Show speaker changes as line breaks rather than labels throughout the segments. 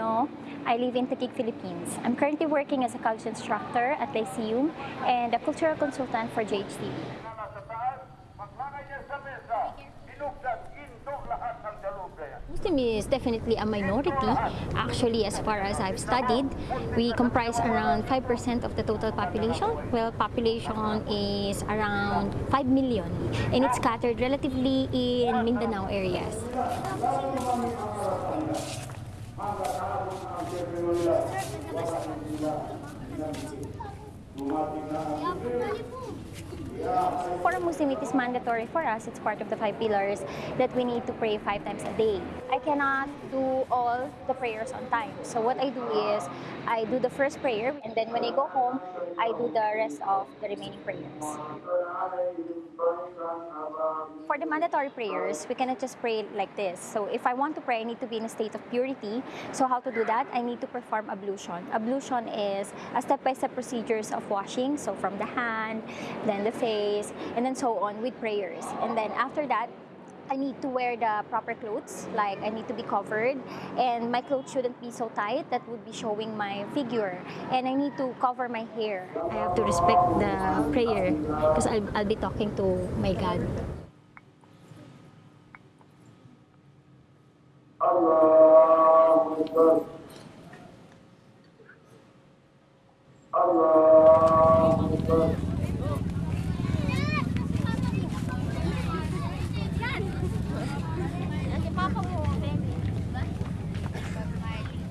I live in Taguig, Philippines. I'm currently working as a college instructor at Lyceum and a cultural consultant for JHTV. Muslim is definitely a minority. Actually, as far as I've studied, we comprise around 5% of the total population. Well, population is around 5 million and it's scattered relatively in Mindanao areas. بالله ورحمة الله وما فينا For a Muslim, it is mandatory for us. It's part of the five pillars that we need to pray five times a day. I cannot do all the prayers on time. So what I do is I do the first prayer, and then when I go home, I do the rest of the remaining prayers. For the mandatory prayers, we cannot just pray like this. So if I want to pray, I need to be in a state of purity. So how to do that? I need to perform ablution. Ablution is a step-by-step procedures of washing. So from the hand, then the face, and then so on with prayers. And then after that, I need to wear the proper clothes, like I need to be covered, and my clothes shouldn't be so tight that would be showing my figure. And I need to cover my hair. I have to respect the prayer because I'll, I'll be talking to my God.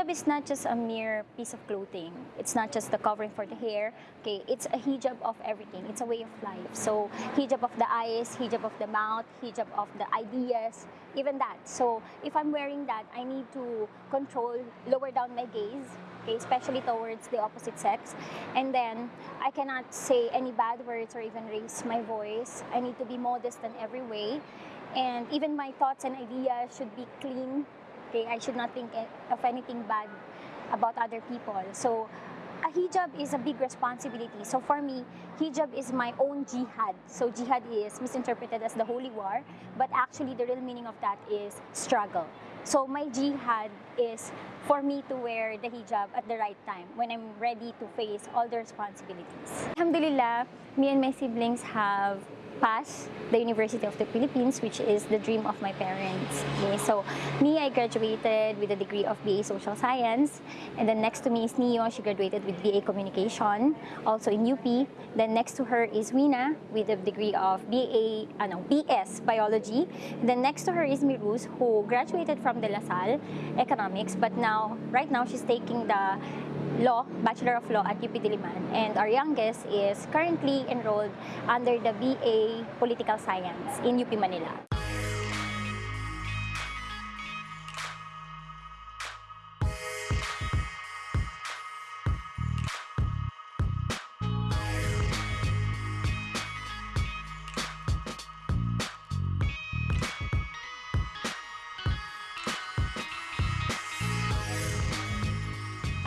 Hijab is not just a mere piece of clothing. It's not just the covering for the hair. Okay, it's a hijab of everything. It's a way of life. So hijab of the eyes, hijab of the mouth, hijab of the ideas, even that. So if I'm wearing that, I need to control, lower down my gaze. Okay, especially towards the opposite sex. And then I cannot say any bad words or even raise my voice. I need to be modest in every way. And even my thoughts and ideas should be clean Okay, I should not think of anything bad about other people. So, a hijab is a big responsibility. So for me, hijab is my own jihad. So jihad is misinterpreted as the holy war, but actually the real meaning of that is struggle. So my jihad is for me to wear the hijab at the right time when I'm ready to face all the responsibilities. Alhamdulillah, me and my siblings have passed the University of the Philippines, which is the dream of my parents. Okay, so me, I graduated with a degree of BA Social Science, and then next to me is Neo. She graduated with BA Communication, also in UP. Then next to her is Wina with a degree of BA, ano, BS Biology. Then next to her is Miruz, who graduated from De La Salle Economics, but now, right now, she's taking the Law, Bachelor of Law at UP Diliman. And our youngest is currently enrolled under the BA Political Science in UP Manila.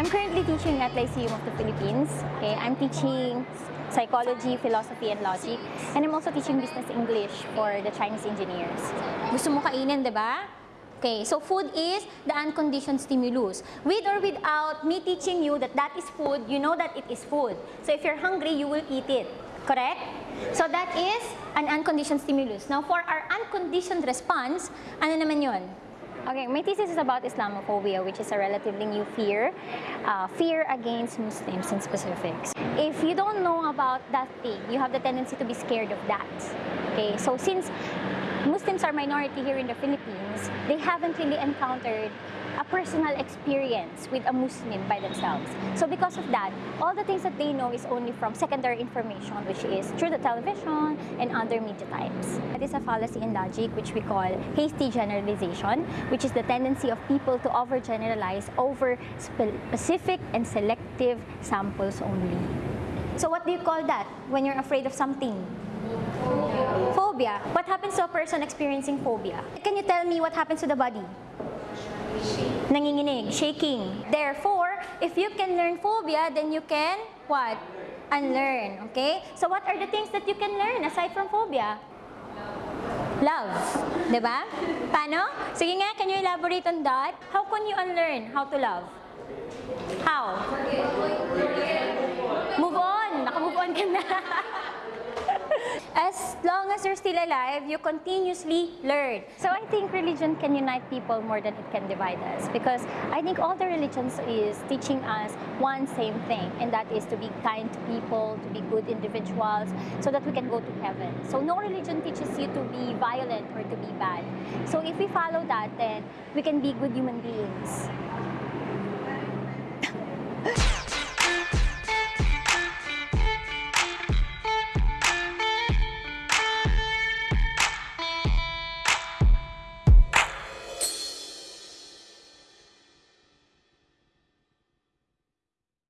I'm currently teaching at Lyceum of the Philippines. Okay, I'm teaching psychology, philosophy, and logic. And I'm also teaching business English for the Chinese engineers. Gusto mo kainin, di ba? Okay, so food is the unconditioned stimulus. With or without me teaching you that that is food, you know that it is food. So if you're hungry, you will eat it. Correct? So that is an unconditioned stimulus. Now for our unconditioned response, ano naman yon? Okay, my thesis is about Islamophobia, which is a relatively new fear, uh, fear against Muslims in specifics. If you don't know about that thing, you have the tendency to be scared of that. Okay, so since Muslims are minority here in the Philippines, they haven't really encountered a personal experience with a Muslim by themselves. So because of that, all the things that they know is only from secondary information, which is through the television and other media types. That is a fallacy in logic, which we call hasty generalization, which is the tendency of people to overgeneralize over specific and selective samples only. So what do you call that when you're afraid of something? Phobia. What happens to a person experiencing phobia? Can you tell me what happens to the body? Nanginginig, shaking. Therefore, if you can learn phobia, then you can what? Unlearn, okay? So what are the things that you can learn aside from phobia? Love. ba? Paano? Sige nga, can you elaborate on that? How can you unlearn how to love? How? Move on. Naka-move on ka na. as long as you're still alive, you continuously learn. So I think religion can unite people more than it can divide us because I think all the religions is teaching us one same thing and that is to be kind to people, to be good individuals so that we can go to heaven. So no religion teaches you to be violent or to be bad. So if we follow that, then we can be good human beings.